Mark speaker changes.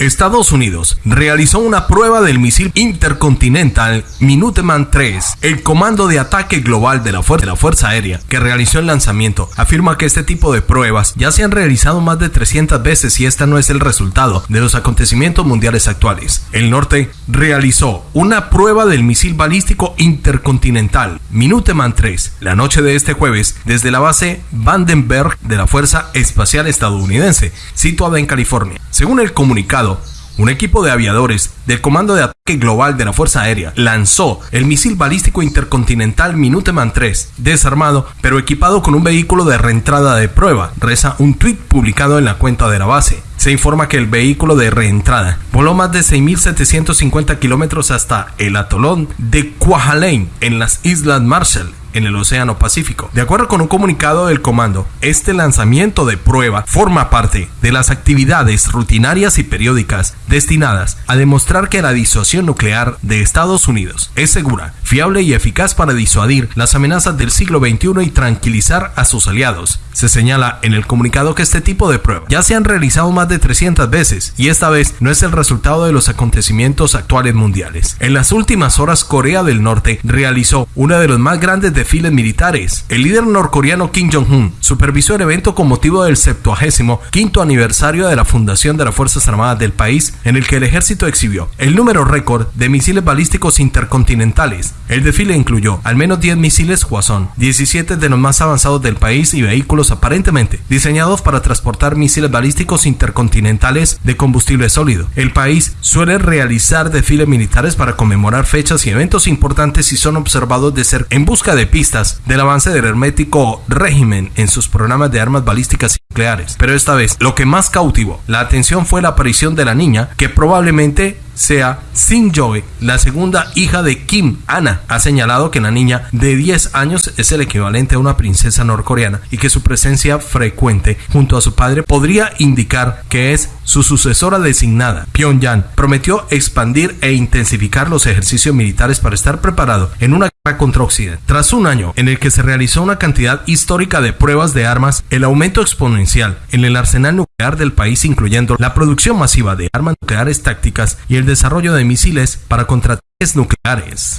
Speaker 1: Estados Unidos realizó una prueba del misil intercontinental Minuteman 3. El Comando de Ataque Global de la, Fuerza, Aérea, que realizó el lanzamiento, afirma que este tipo de pruebas ya se han realizado más de 300 veces y esta no es el resultado de los acontecimientos mundiales actuales. El norte realizó una prueba del misil balístico intercontinental Minuteman 3 la noche de este jueves desde la base Vandenberg de la Fuerza Espacial Estadounidense, situada en California. Según el comunicado, un equipo de aviadores del Comando de Ataque Global de la Fuerza Aérea lanzó el misil balístico intercontinental Minuteman 3, desarmado pero equipado con un vehículo de reentrada de prueba, reza un tweet publicado en la cuenta de la base. Se informa que el vehículo de reentrada voló más de 6.750 kilómetros hasta el atolón de Kwajalein en las Islas Marshall en el Océano Pacífico. De acuerdo con un comunicado del comando, este lanzamiento de prueba forma parte de las actividades rutinarias y periódicas destinadas a demostrar que la disuasión nuclear de Estados Unidos es segura, fiable y eficaz para disuadir las amenazas del siglo XXI y tranquilizar a sus aliados. Se señala en el comunicado que este tipo de pruebas ya se han realizado más de 300 veces y esta vez no es el resultado de los acontecimientos actuales mundiales. En las últimas horas Corea del Norte realizó uno de los más grandes desfiles militares. El líder norcoreano Kim Jong-un supervisó el evento con motivo del 75 aniversario de la fundación de las Fuerzas Armadas del país, en el que el ejército exhibió el número récord de misiles balísticos intercontinentales. El desfile incluyó al menos 10 misiles Hwasong, 17 de los más avanzados del país y vehículos aparentemente diseñados para transportar misiles balísticos intercontinentales de combustible sólido. El país suele realizar desfiles militares para conmemorar fechas y eventos importantes y son observados de ser en busca de pistas del avance del hermético régimen en sus programas de armas balísticas y nucleares. Pero esta vez, lo que más cautivó la atención fue la aparición de la niña, que probablemente sea Sin Joy, la segunda hija de Kim, Ana. Ha señalado que la niña de 10 años es el equivalente a una princesa norcoreana y que su presencia frecuente junto a su padre podría indicar que es su sucesora designada. Pyongyang prometió expandir e intensificar los ejercicios militares para estar preparado en una guerra contra Occidente. Tras un año en el que se realizó una cantidad histórica de pruebas de armas, el aumento exponencial en el arsenal nuclear del país, incluyendo la producción masiva de armas nucleares tácticas y el desarrollo de misiles para contraataques nucleares.